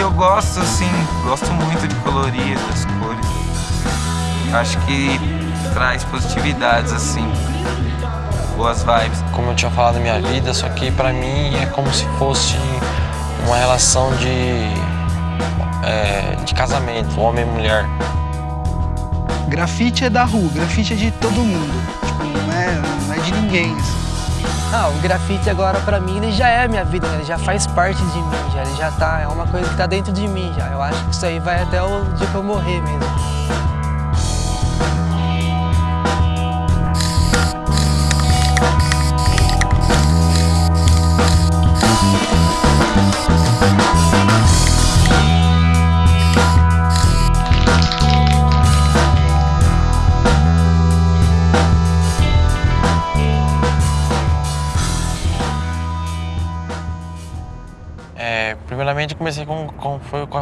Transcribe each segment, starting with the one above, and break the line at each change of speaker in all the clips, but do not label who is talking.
eu gosto assim, gosto muito de colorir das cores. Acho que traz positividades assim, boas vibes.
Como eu tinha falado da minha vida, só que pra mim é como se fosse uma relação de, é, de casamento, homem e mulher.
Grafite é da rua, grafite é de todo mundo. Tipo, não é, não é de ninguém. assim.
Ah, o grafite agora pra mim ele já é minha vida, né? ele já faz parte de mim, já, ele já tá, é uma coisa que tá dentro de mim já. Eu acho que isso aí vai até o dia que eu morrer mesmo.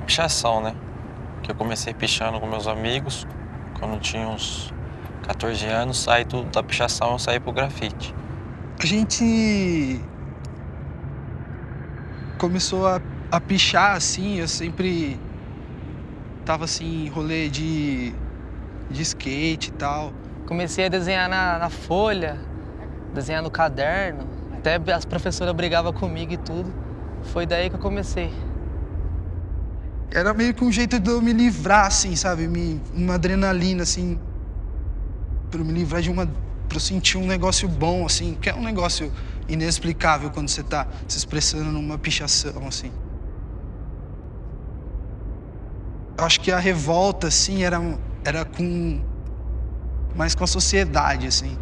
Pichação, né? Que eu comecei pichando com meus amigos, quando eu tinha uns 14 anos, saí do, da pichação, eu saí pro grafite.
A gente começou a, a pichar assim, eu sempre tava assim, em rolê de, de skate e tal.
Comecei a desenhar na, na folha, desenhar no caderno, até as professoras brigavam comigo e tudo. Foi daí que eu comecei.
Era meio que um jeito de eu me livrar, assim, sabe? Me, uma adrenalina, assim, pra eu me livrar de uma. pra eu sentir um negócio bom, assim, que é um negócio inexplicável quando você tá se expressando numa pichação, assim. Acho que a revolta, assim, era, era com. mais com a sociedade, assim.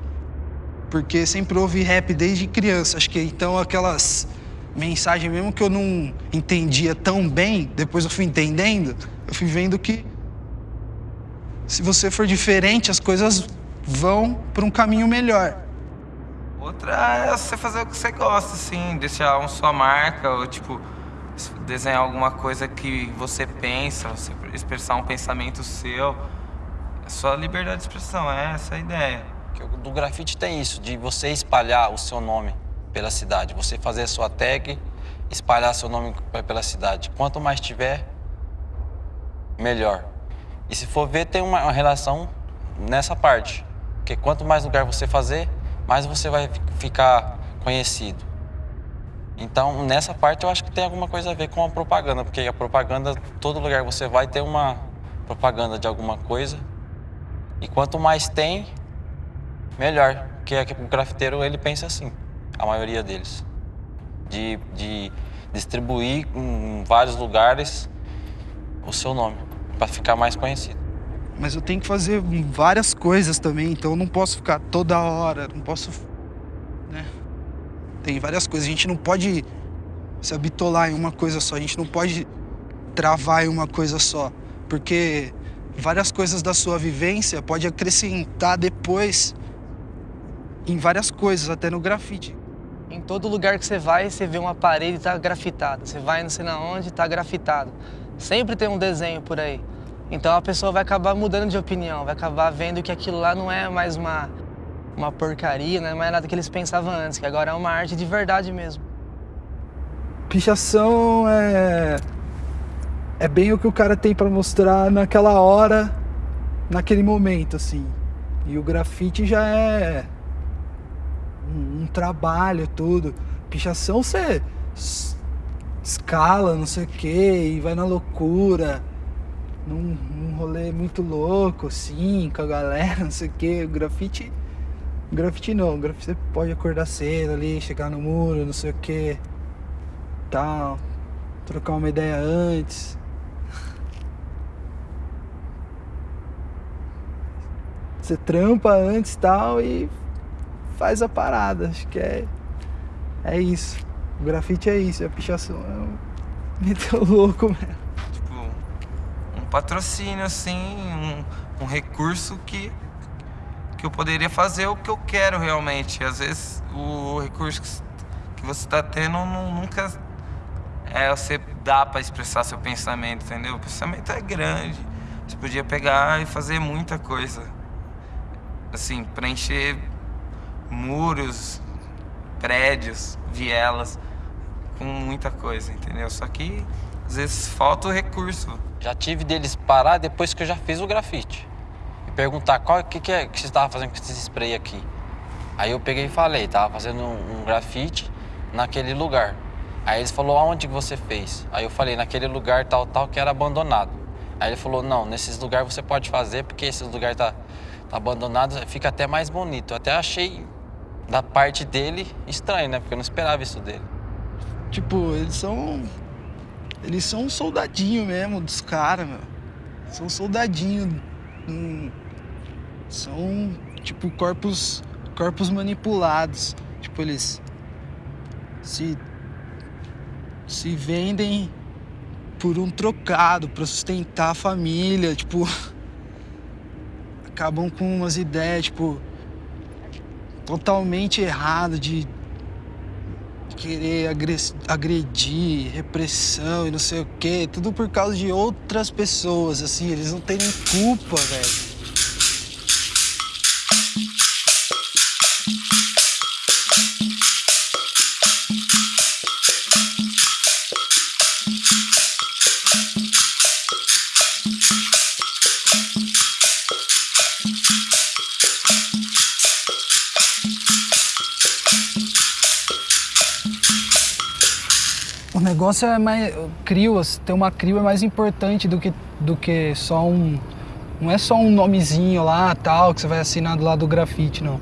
Porque sempre houve rap desde criança. Acho que então aquelas mensagens, mesmo que eu não entendia tão bem, depois eu fui entendendo, eu fui vendo que se você for diferente, as coisas vão para um caminho melhor.
Outra é você fazer o que você gosta, assim, deixar uma sua marca, ou tipo, desenhar alguma coisa que você pensa, você expressar um pensamento seu. É só liberdade de expressão, é essa a ideia.
Do grafite tem isso, de você espalhar o seu nome pela cidade, você fazer a sua tag, espalhar seu nome pe- pela cidade. Quanto mais tiver, melhor. E se for ver, tem uma relação nessa parte. Porque quanto mais lugar você fazer, mais você vai fi- ficar conhecido. Então, nessa parte, eu acho que tem alguma coisa a ver com a propaganda, porque a propaganda, todo lugar que você vai ter uma propaganda de alguma coisa. E quanto mais tem, melhor. Porque o grafiteiro, ele pensa assim, a maioria deles. De, de distribuir em vários lugares o seu nome, para ficar mais conhecido.
Mas eu tenho que fazer várias coisas também, então eu não posso ficar toda hora, não posso. Né? Tem várias coisas. A gente não pode se habitolar em uma coisa só, a gente não pode travar em uma coisa só. porque várias coisas da sua vivência pode acrescentar depois em várias coisas, até no grafite.
Todo lugar que você vai, você vê uma parede e tá grafitada. Você vai não sei na onde, tá grafitado. Sempre tem um desenho por aí. Então a pessoa vai acabar mudando de opinião, vai acabar vendo que aquilo lá não é mais uma, uma porcaria, não é mais nada que eles pensavam antes, que agora é uma arte de verdade mesmo.
Pichação é é bem o que o cara tem para mostrar naquela hora, naquele momento, assim. E o grafite já é um, um trabalho, tudo. Pichação você escala, não sei o que, e vai na loucura, num, num rolê muito louco, assim, com a galera, não sei o que. O grafite. Grafite não, grafite você pode acordar cedo ali, chegar no muro, não sei o que, tal, trocar uma ideia antes. Você trampa antes tal e faz a parada. Acho que é, é isso. O grafite é isso, a pichação é meteu louco mesmo.
Tipo, um patrocínio assim, um, um recurso que, que eu poderia fazer o que eu quero realmente. Às vezes o recurso que você está tendo não, nunca é você dá para expressar seu pensamento, entendeu? O pensamento é grande. Você podia pegar e fazer muita coisa. Assim, preencher muros, prédios, vielas, com muita coisa, entendeu? Só que às vezes falta o recurso.
Já tive deles parar depois que eu já fiz o grafite. E perguntar qual que, que, é, que você estava fazendo com esse spray aqui. Aí eu peguei e falei, tava fazendo um, um grafite naquele lugar. Aí eles falou, aonde que você fez? Aí eu falei, naquele lugar tal, tal, que era abandonado. Aí ele falou, não, nesses lugares você pode fazer, porque esse lugar tá, tá abandonado, fica até mais bonito. Eu até achei da parte dele estranho, né? Porque eu não esperava isso dele.
Tipo, eles são. Eles são um soldadinho mesmo dos caras, meu. São soldadinho. Hum, são, tipo, corpos. corpos manipulados. Tipo, eles. Se. se vendem por um trocado, pra sustentar a família, tipo. Acabam com umas ideias, tipo totalmente errado de querer agredir, repressão e não sei o quê, tudo por causa de outras pessoas, assim, eles não têm nem culpa, velho. Negócio é mais. Crio, ter uma crio é mais importante do que, do que só um. Não é só um nomezinho lá, tal, que você vai assinar do lado do grafite, não.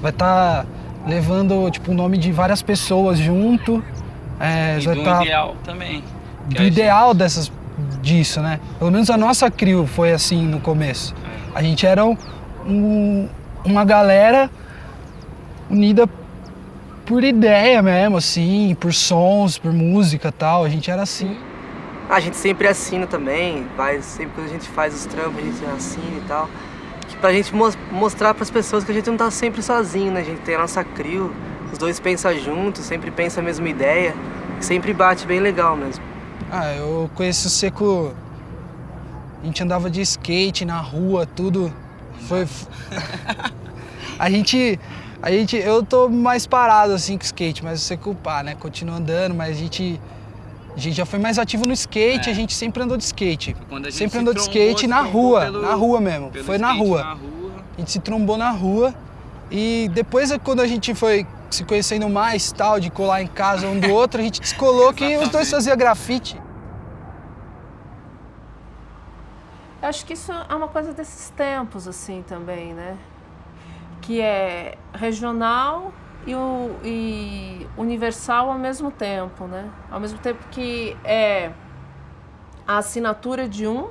Vai estar tá levando, tipo, o nome de várias pessoas junto.
É, e
vai do
tá, ideal também.
Do ideal gente... dessas, disso, né? Pelo menos a nossa crio foi assim no começo. É. A gente era um, uma galera unida por ideia mesmo, assim, por sons, por música tal. A gente era assim.
A gente sempre assina também, vai, sempre quando a gente faz os trampos, a gente assina e tal. Que pra gente mo mostrar pras pessoas que a gente não tá sempre sozinho, né? A gente tem a nossa crew, os dois pensam juntos, sempre pensam a mesma ideia, sempre bate bem legal mesmo.
Ah, eu conheci o Seco. A gente andava de skate na rua, tudo. Foi. a gente a gente, eu tô mais parado assim com skate, mas você culpar, né? Continuo andando, mas a gente, a gente já foi mais ativo no skate, é. a gente sempre andou de skate. sempre andou de skate na rua, pelo, na rua mesmo. Foi na rua. na rua. A gente se trombou na rua e depois quando a gente foi se conhecendo mais, tal, de colar em casa um do outro, a gente descolou que os dois faziam grafite.
Eu acho que isso é uma coisa desses tempos, assim, também, né? Que é regional e, o, e universal ao mesmo tempo, né? Ao mesmo tempo que é a assinatura de um,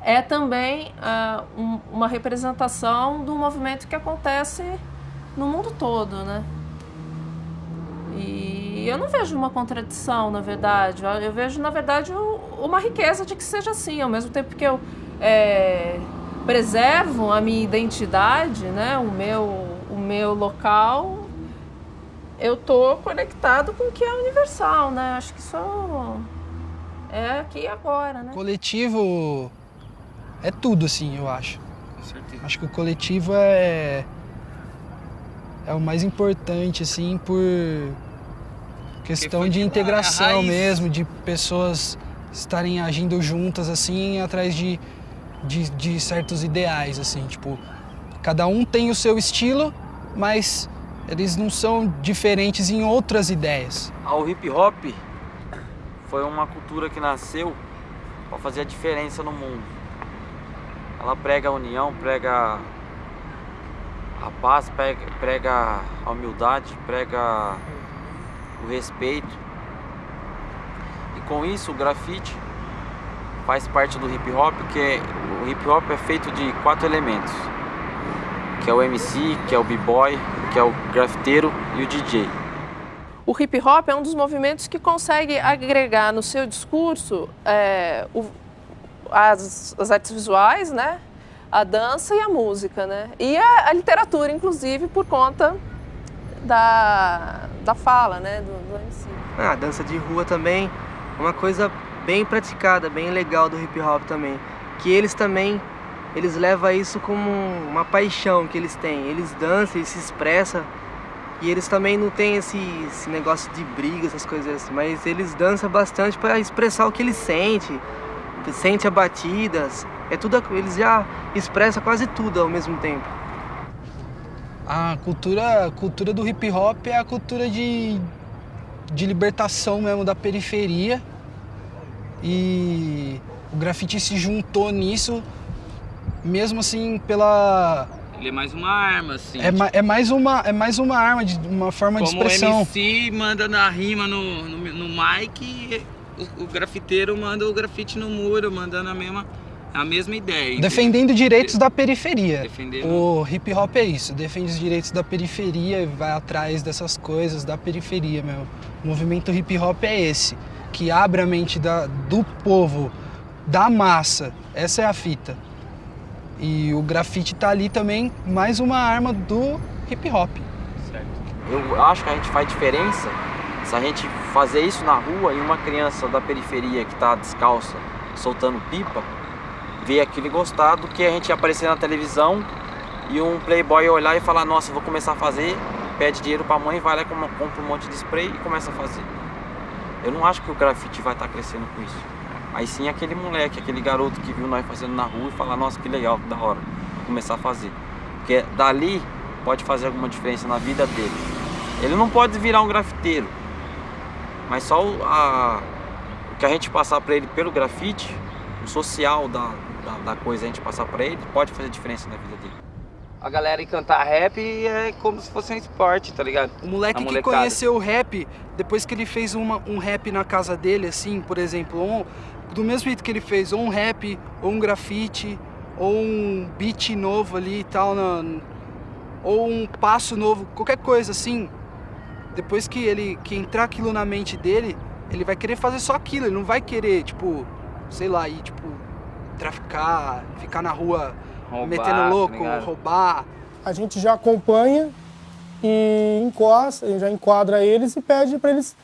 é também uh, um, uma representação do movimento que acontece no mundo todo, né? E eu não vejo uma contradição, na verdade. Eu vejo, na verdade, uma riqueza de que seja assim, ao mesmo tempo que eu é, preservo a minha identidade, né, o meu, o meu local, eu tô conectado com o que é universal, né? Acho que isso é aqui e agora, né?
Coletivo é tudo, assim, eu acho.
Com certeza.
Acho que o coletivo é é o mais importante, assim, por questão de
de lá,
integração mesmo, de pessoas estarem agindo juntas, assim, atrás de, de, de certos ideais, assim, tipo, cada um tem o seu estilo, mas eles não são diferentes em outras ideias.
O hip hop foi uma cultura que nasceu para fazer a diferença no mundo. Ela prega a união, prega a paz, prega, prega a humildade, prega o respeito. E com isso o grafite faz parte do hip hop, que é, o hip hop é feito de quatro elementos, que é o MC, que é o b-boy, que é o grafiteiro e o DJ.
O hip hop é um dos movimentos que consegue agregar no seu discurso é, o- as, as artes visuais, né? a dança e a música, né? E a, a literatura, inclusive, por conta da, da fala, né? Do, do MC.
Ah, a dança de rua também, uma coisa bem praticada, bem legal do hip hop também. Que eles também, eles levam isso como uma paixão que eles têm. Eles dançam, eles se expressam. E eles também não têm esse, esse negócio de briga, essas coisas assim. Mas eles dançam bastante para expressar o que eles sentem. Sente as batidas. É tudo, eles já expressam quase tudo ao mesmo tempo.
A cultura, cultura do hip hop é a cultura de, de libertação mesmo da periferia. E o grafite se juntou nisso, mesmo assim pela.
Ele é mais uma arma, assim.
É, ma- é mais, uma, é mais uma arma, de uma forma de
Como o
expressão.
MC manda na rima no, no, no mic, o, o grafiteiro manda o grafite no muro, mandando a mesma, a mesma ideia.
Defendendo direitos da periferia.
Defendendo-
O hip hop é isso, defende os direitos da periferia e vai atrás dessas coisas da periferia mesmo. O movimento hip hop é esse, que abre a mente da, do povo, da massa. Essa é a fita. E o grafite tá ali também, mais uma arma do hip hop.
Eu acho que a gente faz diferença se a gente fazer isso na rua e uma criança da periferia que tá descalça, soltando pipa, ver aquilo e gostar do que a gente aparecer na televisão e um playboy olhar e falar, nossa, vou começar a fazer, pede dinheiro pra mãe, vai lá e com- compra um monte de spray e começa a fazer. Eu não acho que o grafite vai estar crescendo com isso. Aí sim aquele moleque, aquele garoto que viu nós fazendo na rua e falar, nossa, que legal, que da hora, vou começar a fazer. Porque dali pode fazer alguma diferença na vida dele. Ele não pode virar um grafiteiro, mas só o, a- o que a gente passar pra ele pelo grafite, o social da, da, da coisa a gente passar pra ele, pode fazer diferença na vida dele.
A galera ir cantar rap é como se fosse um esporte, tá ligado?
O moleque que conheceu o rap, depois que ele fez uma- um rap na casa dele, assim, por exemplo, um- do mesmo jeito que ele fez ou um rap, ou um grafite, ou um beat novo ali e tal, na- ou um passo novo, qualquer coisa assim, depois que ele que entrar aquilo na mente dele, ele vai querer fazer só aquilo, ele não vai querer, tipo, sei lá, ir, tipo, traficar, ficar na rua
Roubar,
metendo
tá
louco,
ligado?
roubar.
a gente já acompanha e encosta, já enquadra eles e pede para eles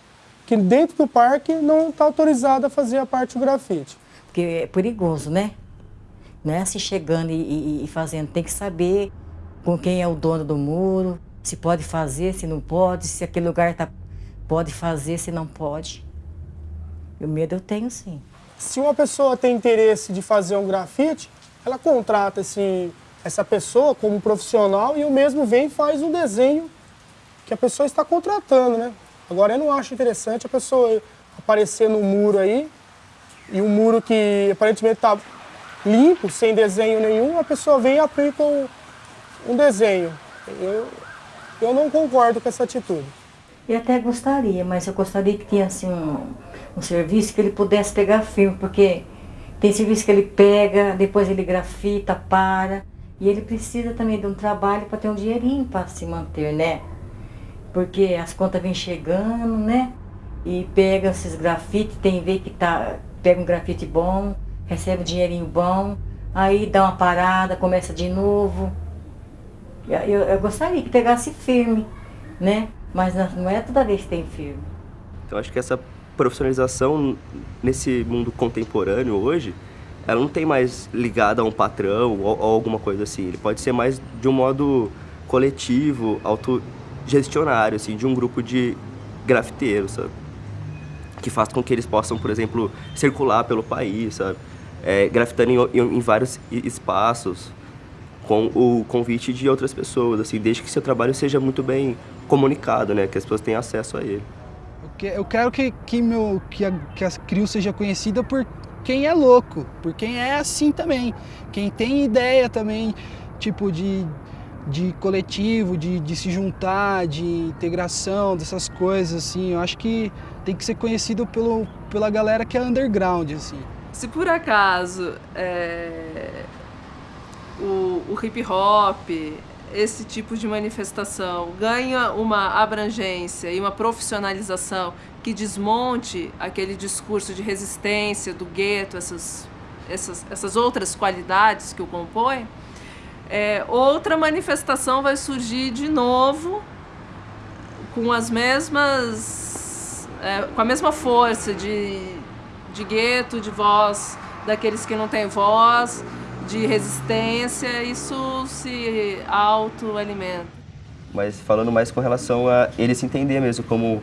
que dentro do parque não está autorizado a fazer a parte do grafite.
Porque é perigoso, né? Não é assim chegando e, e- e fazendo. Tem que saber com quem é o dono do muro, se pode fazer, se não pode, se aquele lugar tá, pode fazer, se não pode. E o medo eu tenho sim.
Se uma pessoa tem interesse de fazer um grafite, ela contrata esse, essa pessoa como profissional e o mesmo vem e faz o desenho que a pessoa está contratando, né? Agora eu não acho interessante a pessoa aparecer no muro aí e um muro que aparentemente está limpo, sem desenho nenhum, a pessoa vem e aplica um, um desenho. Eu, eu não concordo com essa atitude.
Eu até gostaria, mas eu gostaria que tinha assim, um, um serviço que ele pudesse pegar firme, porque tem serviço que ele pega, depois ele grafita, para. E ele precisa também de um trabalho para ter um dinheirinho para se manter, né? Porque as contas vêm chegando, né? E pega esses grafites, tem vez que tá, pega um grafite bom, recebe um dinheirinho bom, aí dá uma parada, começa de novo. Eu, eu, eu gostaria que pegasse firme, né? Mas não é toda vez que tem firme.
Então acho que essa profissionalização nesse mundo contemporâneo hoje, ela não tem mais ligada a um patrão ou, ou alguma coisa assim. Ele pode ser mais de um modo coletivo, autogestionário, assim, de um grupo de grafiteiros, sabe? Que faz com que eles possam, por exemplo, circular pelo país, sabe? É, grafitando em, em, vários espaços, com o convite de outras pessoas, assim, desde que seu trabalho seja muito bem comunicado, né? Que as pessoas tenham acesso a ele.
Eu quero que, que, meu, que, a, que a CRIO seja conhecida por quem é louco, por quem é assim também. Quem tem ideia também, tipo, de, de coletivo, de, de se juntar, de integração, dessas coisas, assim. Eu acho que tem que ser conhecido pelo, pela galera que é underground, assim.
Se por acaso é, o, o hip hop, esse tipo de manifestação? Ganha uma abrangência e uma profissionalização que desmonte aquele discurso de resistência do gueto, essas, essas, essas outras qualidades que o compõem, é, outra manifestação vai surgir de novo com as mesmas é, com a mesma força de, de gueto, de voz daqueles que não têm voz, de resistência, isso se autoalimenta.
Mas falando mais com relação a ele se entender mesmo como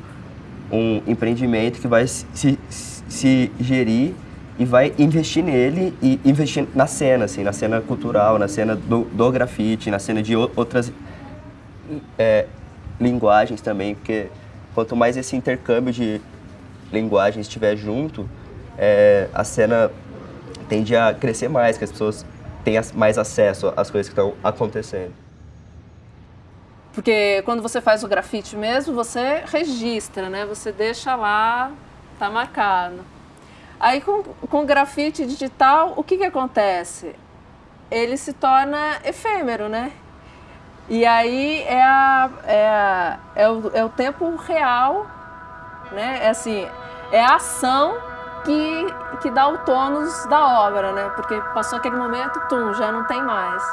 um empreendimento que vai se, se gerir e vai investir nele e investir na cena, assim, na cena cultural, na cena do, do grafite, na cena de outras é, linguagens também, porque quanto mais esse intercâmbio de linguagens estiver junto, é, a cena tende a crescer mais, que as pessoas tenha mais acesso às coisas que estão acontecendo.
Porque quando você faz o grafite mesmo, você registra, né? Você deixa lá, tá marcado. Aí com, com grafite digital, o que que acontece? Ele se torna efêmero, né? E aí é, a, é, a, é, o, é o tempo real, né? É assim, é a ação que, que dá o tônus da obra, né? Porque passou aquele momento, tum, já não tem mais.